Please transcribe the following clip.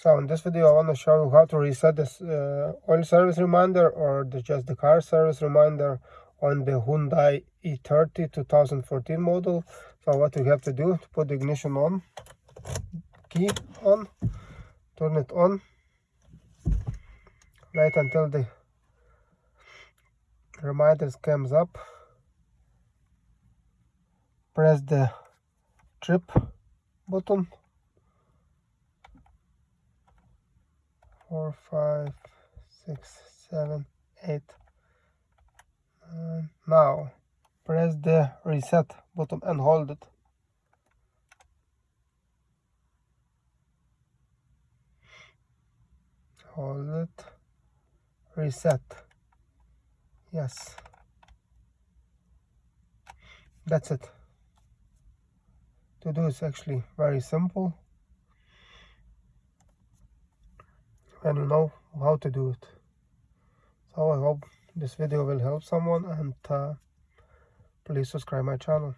So in this video I want to show you how to reset this uh, oil service reminder or the, just the car service reminder on the Hyundai i30 2014 model. So what you have to do to put the ignition on, key on, turn it on, wait until the reminder comes up, press the trip button four, five, six, seven, eight. And now press the reset button and hold it. Hold it. Reset. Yes. That's it. To do is actually very simple. And know how to do it. So i hope this video will help someone and uh, please subscribe my channel